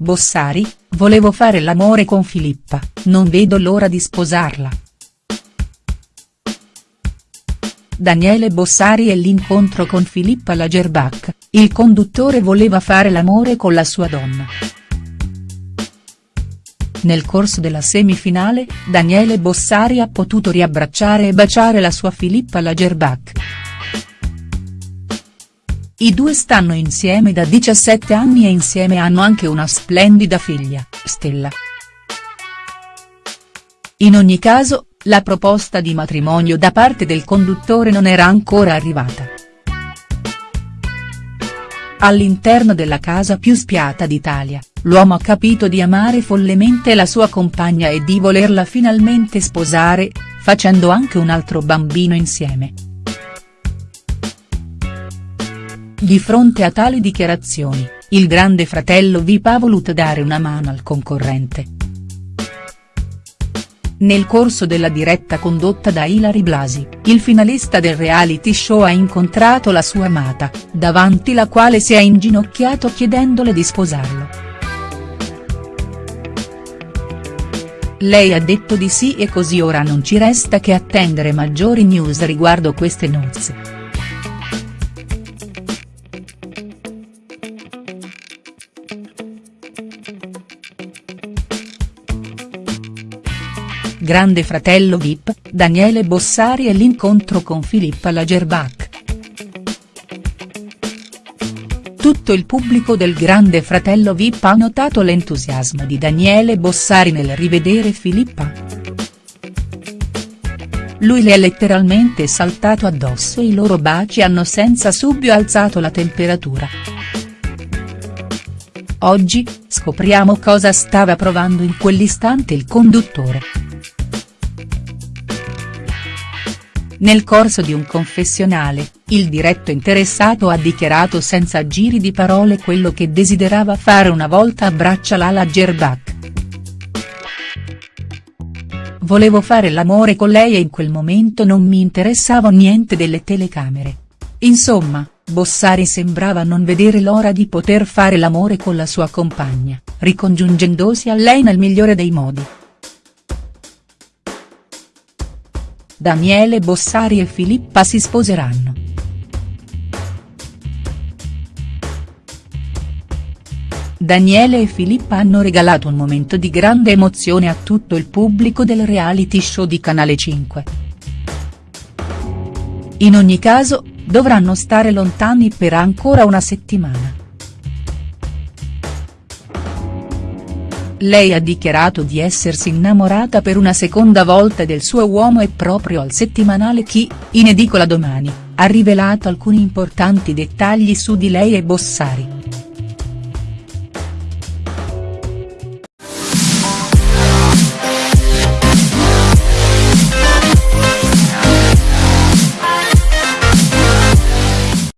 Bossari, volevo fare l'amore con Filippa, non vedo l'ora di sposarla. Daniele Bossari e l'incontro con Filippa Lagerbach, il conduttore voleva fare l'amore con la sua donna. Nel corso della semifinale, Daniele Bossari ha potuto riabbracciare e baciare la sua Filippa Lagerbach. I due stanno insieme da 17 anni e insieme hanno anche una splendida figlia, Stella. In ogni caso, la proposta di matrimonio da parte del conduttore non era ancora arrivata. All'interno della casa più spiata d'Italia, l'uomo ha capito di amare follemente la sua compagna e di volerla finalmente sposare, facendo anche un altro bambino insieme. Di fronte a tali dichiarazioni, il grande fratello Vip ha voluto dare una mano al concorrente. Nel corso della diretta condotta da Ilari Blasi, il finalista del reality show ha incontrato la sua amata, davanti la quale si è inginocchiato chiedendole di sposarlo. Lei ha detto di sì e così ora non ci resta che attendere maggiori news riguardo queste nozze. Grande fratello Vip, Daniele Bossari e l'incontro con Filippa Lagerbach. Tutto il pubblico del Grande fratello Vip ha notato l'entusiasmo di Daniele Bossari nel rivedere Filippa. Lui le è letteralmente saltato addosso e i loro baci hanno senza dubbio alzato la temperatura. Oggi, scopriamo cosa stava provando in quell'istante il conduttore. Nel corso di un confessionale, il diretto interessato ha dichiarato senza giri di parole quello che desiderava fare una volta abbraccia Lala Gerbach. Volevo fare l'amore con lei e in quel momento non mi interessava niente delle telecamere. Insomma, Bossari sembrava non vedere l'ora di poter fare l'amore con la sua compagna, ricongiungendosi a lei nel migliore dei modi. Daniele Bossari e Filippa si sposeranno. Daniele e Filippa hanno regalato un momento di grande emozione a tutto il pubblico del reality show di Canale 5. In ogni caso, dovranno stare lontani per ancora una settimana. Lei ha dichiarato di essersi innamorata per una seconda volta del suo uomo e proprio al settimanale Chi, in edicola domani, ha rivelato alcuni importanti dettagli su di lei e Bossari.